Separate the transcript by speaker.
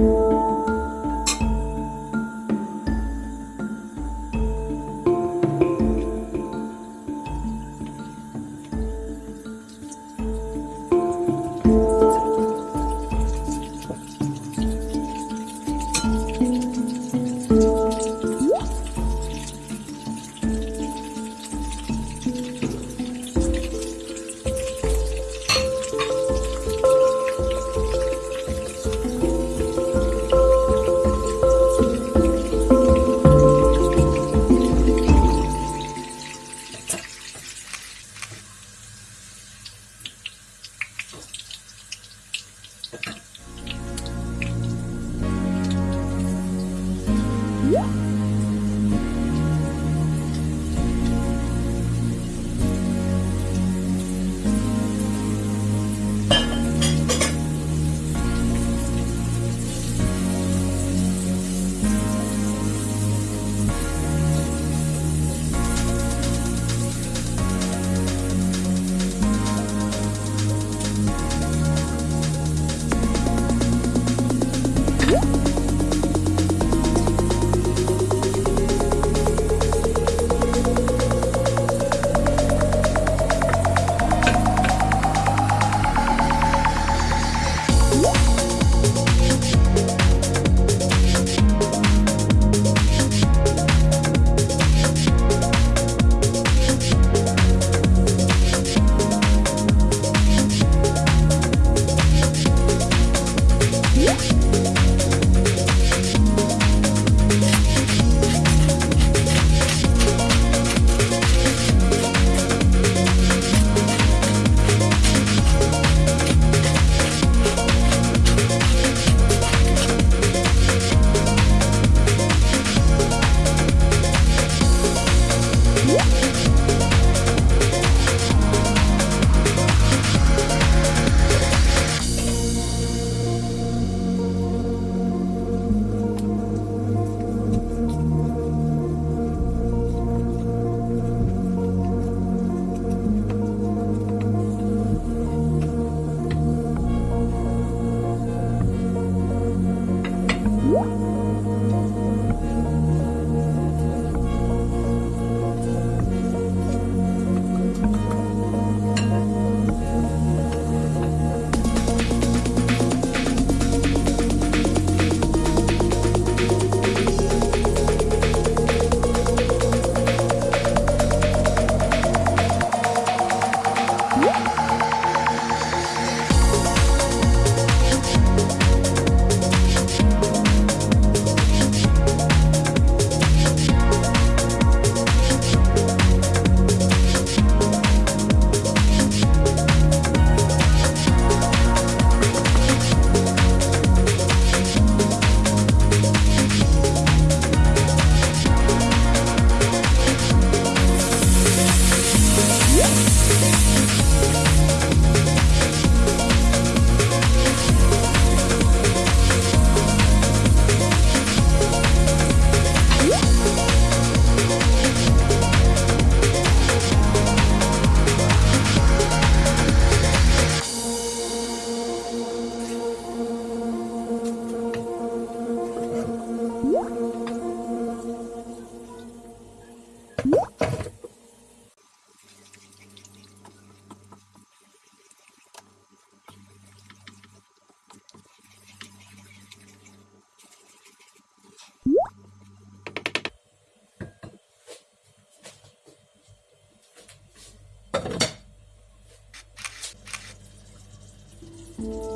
Speaker 1: you. You